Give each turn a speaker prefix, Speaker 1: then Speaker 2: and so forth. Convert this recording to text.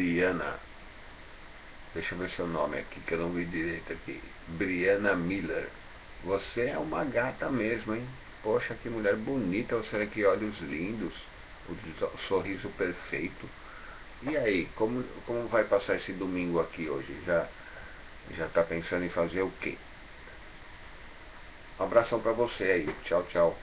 Speaker 1: Briana. Deixa eu ver seu nome aqui, que eu não vi direito aqui. Briana Miller. Você é uma gata mesmo, hein? Poxa, que mulher bonita, você é, que olhos lindos, o sorriso perfeito. E aí, como, como vai passar esse domingo aqui hoje? Já já está pensando em fazer o quê? Um abração para você aí. Tchau, tchau.